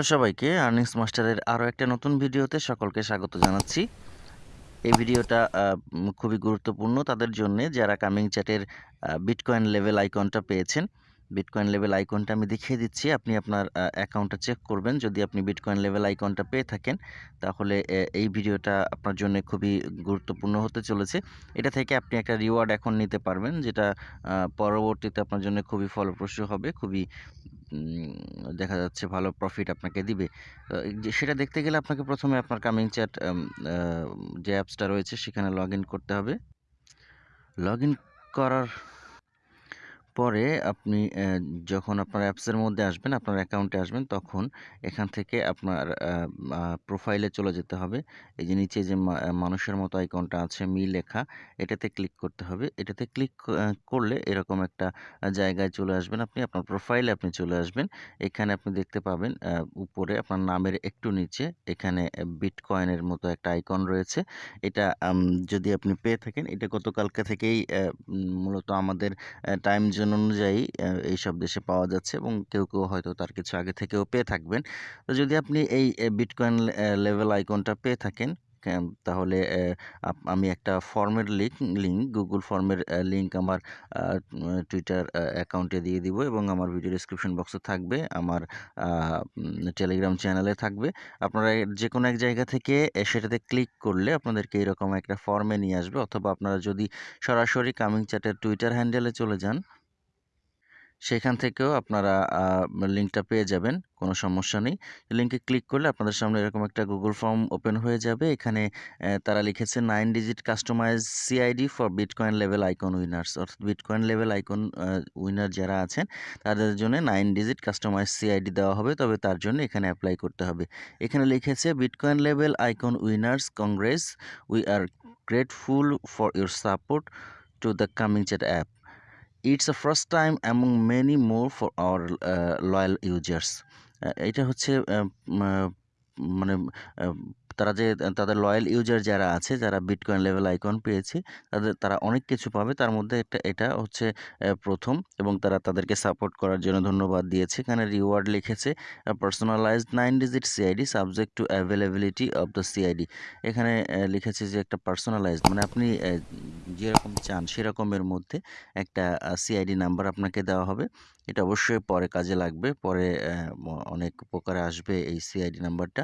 Hello সবাইকে, earnings মাস্টারের আরও একটা নতুন ভিডিওতে সকলকে স্বাগত জানাচ্ছি। এই ভিডিওটা খুবই গুরুত্বপূর্ণ তাদের জন্য। যারা কামিং চ্যাটের বিটকয়েন লেভেল আইকনটা পেয়েছেন বিটকয়েন লেভেল আইকনটা আমি দেখিয়ে দিচ্ছি। আপনি আপনার অ্যাকাউন্টটা চেক করবেন। যদি আপনি বিটকয়েন লেভেল আইকনটা পেয়ে থাকেন, তাহলে এই ভিডিওটা আপনার জন্য খুবই গুরুত্বপূর্ণ হতে চলেছে। এটা থেকে আপনি একটা রিওয়ার্ড এখন নিতে পারবেন, যেটা পরবর্তীতে আপনার জন্য খুবই ফলপ্রসূ হবে, খুবই দেখা যাচ্ছে ভালো প্রফিট আপনাকে দিবে। সেটা দেখতে গেলে আপনাকে প্রথমে আপনার কামিং চ্যাট যে অ্যাপসটা রয়েছে সেখানে লগ করতে হবে। লগ করার পরে আপনি যখন আপনার অ্যাপসের মধ্যে আসবেন, আপনার অ্যাকাউন্টে আসবেন, তখন এখান থেকে আপনার প্রোফাইলে চলে যেতে হবে। এই যে নিচে যে মানুষের মতো আইকনটা আছে, মি লেখা, এটাতে ক্লিক করতে হবে। এটাতে ক্লিক করলে এরকম একটা জায়গায় চলে আসবেন আপনি, আপনার প্রোফাইলে আপনি চলে আসবেন। এখানে আপনি দেখতে পাবেন উপরে আপনার নামের একটু নিচে, এখানে বিটকয়েনের মতো একটা আইকন রয়েছে। এটা যদি আপনি পেয়ে থাকেন, এটা গতকালকে থেকেই মূলত আমাদের টাইম জোন অনুযায়ী আহ, এইসব দেশে পাওয়া যাচ্ছে এবং কেউ কেউ হয়তো তার কিছু আগে থেকেও পেয়ে থাকবেন। তো যদি আপনি এই বিটকয়েন লেভেল আইকনটা পেয়ে থাকেন তাহলে আমি একটা ফর্মের লিঙ্ক লিঙ্ক গুগল ফর্মের লিঙ্ক আমার টুইটার অ্যাকাউন্টে দিয়ে দিব এবং আমার ভিডিও ডিসক্রিপশন বক্সে থাকবে আমার টেলিগ্রাম চ্যানেলে থাকবে। আপনারা যে কোনো এক জায়গা থেকে সেটাতে ক্লিক করলে আপনাদেরকে এরকম একটা ফর্মে নিয়ে আসবে অথবা আপনারা যদি সরাসরি কামিং চ্যাটের টুইটার হ্যান্ডেলে চলে যান সেখান থেকেও আপনারা লিঙ্কটা পেয়ে যাবেন, কোনো সমস্যা নেই। লিঙ্কে ক্লিক করলে আপনাদের সামনে এরকম একটা গুগল ফর্ম ওপেন হয়ে যাবে। এখানে তারা লিখেছে nine digit customize CID for bitcoin level icon winners অর্থাৎ বিটকয়েন লেভেল আইকন উইনার যারা আছেন, তাদের জন্য নাইন ডিজিট কাস্টমাইজ সিআইডি দেওয়া হবে। তবে তার জন্য এখানে অ্যাপ্লাই করতে হবে। এখানে লিখেছে Bitcoin level icon winners congrats we are grateful for your support to the ComingChat app it's a first time among many more for our loyal users এটা হচ্ছে মানে তারা যে তাদের লয়াল ইউজার যারা আছে, যারা বিটকয়েন লেভেল আইকন পেয়েছে, তাদের, তারা অনেক কিছু পাবে। তার মধ্যে একটা, এটা হচ্ছে প্রথম এবং তারা তাদেরকে সাপোর্ট করার জন্য ধন্যবাদ দিয়েছে। এখানে রিওয়ার্ড লিখেছে personalized nine digit CID subject to availability of the CID এখানে লিখেছে যে, একটা পার্সোনালাইজড মানে আপনি যেরকম চান সেরকমের মধ্যে একটা সিআইডি নাম্বার আপনাকে দেওয়া হবে। এটা অবশ্যই পরে কাজে লাগবে, পরে অনেক উপকারে আসবে এই সিআইডি নাম্বারটা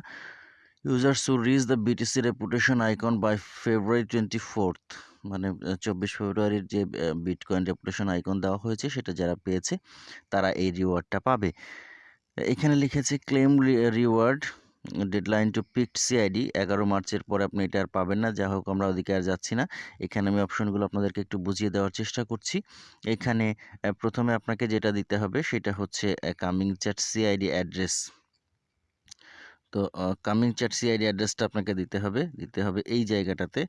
users to reach the BTC reputation icon by February twenty fourth মানে চব্বিশ ফেব্রুয়ারির যে বিটকয়েন রেপুটেশন আইকন দেওয়া হয়েছে, সেটা যারা পেয়েছে, তারা এই রিওয়ার্ডটা পাবে। এখানে লিখেছে claim reward deadline to pick CID এগারো মার্চের পরে আপনি এটা আর পাবেন না যা হোক, আমরা ওদিকে আর যাচ্ছি না। এখানে আমি অপশনগুলো আপনাদেরকে একটু বুঝিয়ে দেওয়ার চেষ্টা করছি। এখানে প্রথমে আপনাকে যেটা দিতে হবে, সেটা হচ্ছে কামিং চ্যাট সিআইডি অ্যাড্রেস তো কামিং চ্যাট সিআইডি অ্যাড্রেসটা আপনাকে দিতে হবে। দিতে হবে এই জায়গাটাতে।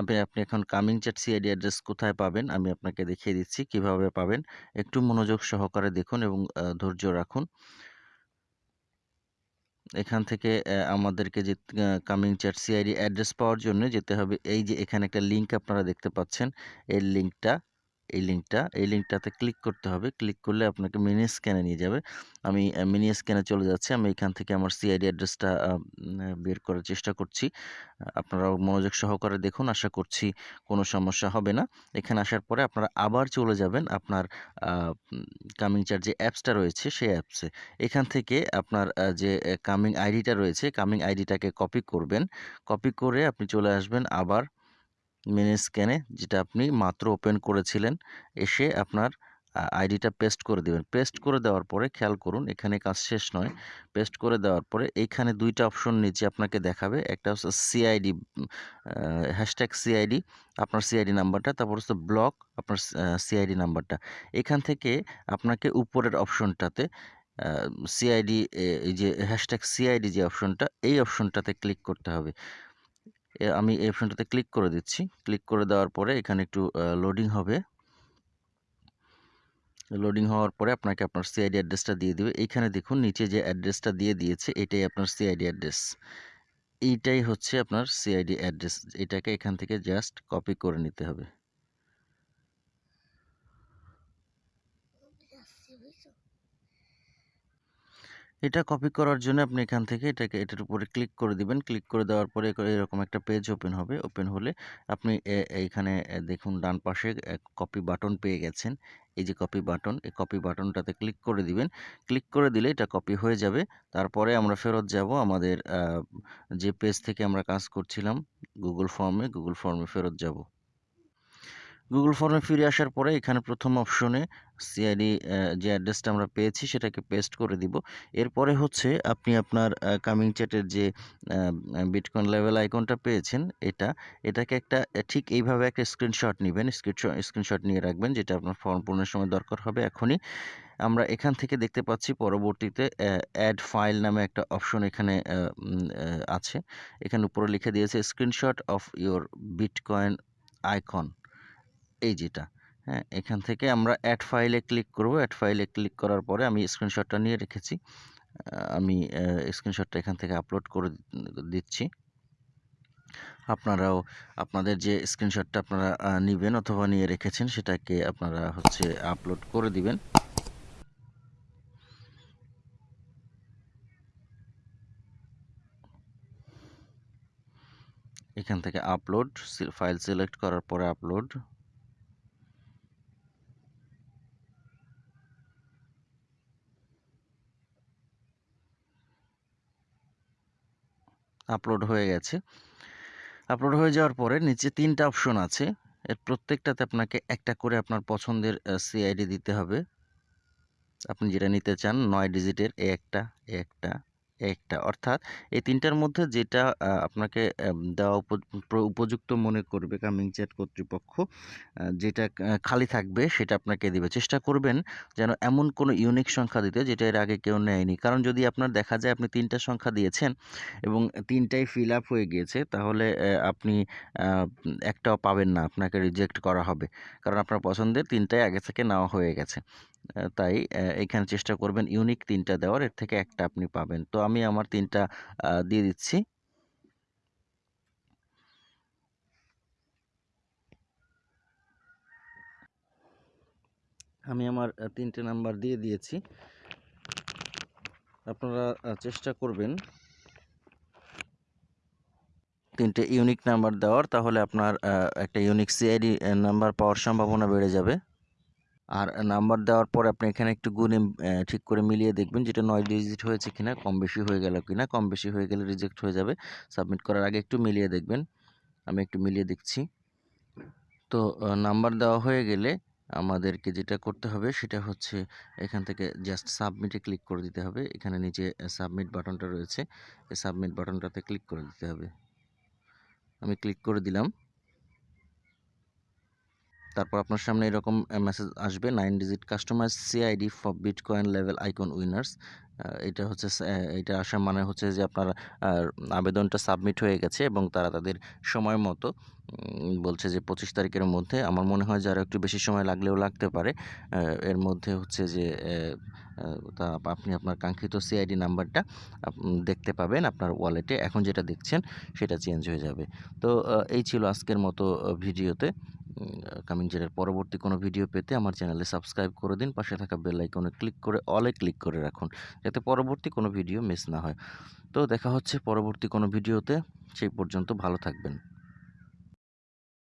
আপনি আপনি এখন কামিং চ্যাট সিআইডি অ্যাড্রেস কোথায় পাবেন, আমি আপনাকে দেখিয়ে দিচ্ছি কীভাবে পাবেন। একটু মনোযোগ সহকারে দেখুন এবং ধৈর্য রাখুন। এখান থেকে আমাদেরকে যে কামিং চ্যাট সিআইডি অ্যাড্রেস পাওয়ার জন্য যেতে হবে। এই যে, এখানে একটা লিঙ্ক আপনারা দেখতে পাচ্ছেন। এই লিঙ্কটা এই লিঙ্কটা এই লিঙ্কটাতে ক্লিক করতে হবে। ক্লিক করলে আপনাকে মিনি স্ক্যানে নিয়ে যাবে। আমি মিনি স্ক্যানে চলে যাচ্ছি। আমি এখান থেকে আমার সিআইডি অ্যাড্রেসটা বের করার চেষ্টা করছি। আহ, আপনারাও মনোযোগ সহকারে দেখুন। আশা করছি কোনো সমস্যা হবে না। এখানে আসার পরে আপনারা আবার চলে যাবেন আপনার কামিং চার যে অ্যাপসটা রয়েছে সেই অ্যাপসে। এখান থেকে আপনার যে কামিং আইডিটা রয়েছে কামিং আইডিটাকে কপি করবেন। কপি করে আপনি চলে আসবেন আবার মিনি স্ক্যানে যেটা আপনি মাত্র ওপেন করেছিলেন, এসে আপনার আইডিটা পেস্ট করে দেবেন। পেস্ট করে দেওয়ার পরে খেয়াল করুন, এখানে কাজ শেষ নয়। পেস্ট করে দেওয়ার পরে এইখানে দুইটা অপশন নিচে আপনাকে দেখাবে। একটা হচ্ছে সিআইডি হ্যাশট্যাগ সিআইডি আপনার সিআইডি নাম্বারটা। তারপর হচ্ছে ব্লক, আপনার সিআইডি নাম্বারটা। এখান থেকে আপনাকে উপরের অপশনটাতে সিআইডি এই যে হ্যাশট্যাগ সিআইডি যে অপশনটা, এই অপশনটাতে ক্লিক করতে হবে। আমি এই অপশনটাতে ক্লিক করে দিচ্ছি। ক্লিক করে দেওয়ার পরে এখানে একটু লোডিং হবে। লোডিং হওয়ার পরে আপনাকে আপনার সিআইডি অ্যাড্রেসটা দিয়ে দেবে। এইখানে দেখুন, নিচে যে অ্যাড্রেসটা দিয়ে দিয়েছে, এটাই আপনার সিআইডি অ্যাড্রেস এইটাই হচ্ছে আপনার সিআইডি অ্যাড্রেস এটাকে এখান থেকে জাস্ট কপি করে নিতে হবে। এটা কপি করার জন্য আপনি এখান থেকে এটাকে, এটার উপরে ক্লিক করে দিবেন। ক্লিক করে দেওয়ার পরে এরকম একটা পেজ ওপেন হবে। ওপেন হলে আপনি এইখানে দেখুন ডান পাশে কপি বাটন পেয়ে গেছেন। এই যে কপি বাটন এই কপি বাটনটাতে ক্লিক করে দিবেন। ক্লিক করে দিলে এটা কপি হয়ে যাবে। তারপরে আমরা ফেরত যাব আমাদের যে পেজ থেকে আমরা কাজ করছিলাম গুগল ফর্মে গুগল ফর্মে ফেরত যাব। গুগল ফর্মে ফিরে আসার পরে এখানে প্রথম অপশনে সিআইডি যে অ্যাড্রেসটা আমরা পেয়েছি সেটাকে পেস্ট করে দিব। এরপরে হচ্ছে আপনি আপনার কামিং চ্যাটের যে বিটকয়েন লেভেল আইকনটা পেয়েছেন, এটা, এটাকে একটা ঠিক এইভাবে একটা স্ক্রিনশট নেবেন স্ক্রিনশট নিয়ে রাখবেন, যেটা আপনার ফর্ম পূরণের সময় দরকার হবে এখনই। আমরা এখান থেকে দেখতে পাচ্ছি পরবর্তীতে অ্যাড ফাইল নামে একটা অপশন এখানে আছে। এখানে উপরে লিখে দিয়েছে screenshot of your Bitcoin icon এই যেটা। হ্যাঁ এখান থেকে আমরা অ্যাড ফাইলে ক্লিক করব। অ্যাড ফাইলে ক্লিক করার পরে আমি স্ক্রিনশটটা নিয়ে রেখেছি। আমি স্ক্রিনশটটা এখান থেকে আপলোড করে দিচ্ছি। আপনারাও, আপনাদের যে স্ক্রিনশটটা আপনারা নিবেন অথবা নিয়ে রেখেছেন, সেটাকে আপনারা হচ্ছে আপলোড করে দিবেন। এখান থেকে আপলোড ফাইল সিলেক্ট করার পরে আপলোড আপলোড হয়ে গেছে। আপলোড হয়ে যাওয়ার পরে নিচে তিনটা অপশন আছে। এর প্রত্যেকটাতে আপনাকে একটা করে আপনার পছন্দের সিআইডি দিতে হবে। আপনি যেটা নিতে চান, নয় ডিজিটের এ একটা এ একটা একটা। অর্থাৎ এই তিনটার মধ্যে যেটা আপনাকে দেওয়া উপ- উপযুক্ত মনে করবে কামিং চ্যাট কর্তৃপক্ষ যেটা খালি থাকবে সেটা আপনাকে দিবে। চেষ্টা করবেন যেন এমন কোনো ইউনিক সংখ্যা দিতে যেটা এর আগে কেউ নেয়নি। কারণ যদি আপনার দেখা যায় আপনি তিনটা সংখ্যা দিয়েছেন এবং তিনটাই ফিল আপ হয়ে গিয়েছে, তাহলে আপনি একটাও পাবেন না। আপনাকে রিজেক্ট করা হবে। কারণ আপনার পছন্দের তিনটাই আগে থেকে নেওয়া হয়ে গেছে। তাই এখানে চেষ্টা করবেন ইউনিক তিনটা দেওয়ার, এর থেকে একটা আপনি পাবেন। তো আমি আমার তিনটা দিয়ে দিচ্ছি। আমি আমার তিনটে নাম্বার দিয়ে দিয়েছি। আপনারা চেষ্টা করবেন তিনটে ইউনিক নাম্বার দেওয়ার, তাহলে আপনার একটা ইউনিক সিআইডি নাম্বার পাওয়ার সম্ভাবনা বেড়ে যাবে। আর নাম্বার দেওয়ার পর আপনি এখানে একটু গুণে ঠিক করে মিলিয়ে দেখবেন যেটা নয় ডিজিট হয়েছে কিনা, কম বেশি হয়ে গেল কিনা, কম বেশি হয়ে গেলে রিজেক্ট হয়ে যাবে। সাবমিট করার আগে একটু মিলিয়ে দেখবেন। আমি একটু মিলিয়ে দেখছি। তো নাম্বার দেওয়া হয়ে গেলে আমাদেরকে যেটা করতে হবে সেটা হচ্ছে এখান থেকে জাস্ট সাবমিটে ক্লিক করে দিতে হবে। এখানে নিচে সাবমিট বাটনটা রয়েছে। এই সাবমিট বাটনটাতে ক্লিক করে দিতে হবে। আমি ক্লিক করে দিলাম। তারপর আপনার সামনে এরকম মেসেজ আসবে nine digit customer CID for Bitcoin level icon winners এটা হচ্ছে এটা আসার মানে হচ্ছে যে আপনার আবেদনটা সাবমিট হয়ে গেছে এবং তারা তাদের সময় মতো বলছে যে পঁচিশ তারিখের মধ্যে। আমার মনে হয় যারা একটু বেশি সময় লাগলেও লাগতে পারে। এর মধ্যে হচ্ছে যে তা আপনি আপনার কাঙ্ক্ষিত সিআইডি নাম্বারটা দেখতে পাবেন আপনার ওয়ালেটে এখন যেটা দেখছেন সেটা চেঞ্জ হয়ে যাবে। তো এই ছিল আজকের মতো ভিডিওতে। কামিং জেরের পরবর্তী কোনো ভিডিও পেতে আমার চ্যানেলে সাবস্ক্রাইব করে দিন। পাশে থাকা বেল আইকনে ক্লিক করে অলে ক্লিক করে রাখুন, যাতে পরবর্তী কোনো ভিডিও মিস না হয়। তো দেখা হচ্ছে পরবর্তী কোনো ভিডিওতে সেই পর্যন্ত ভালো থাকবেন।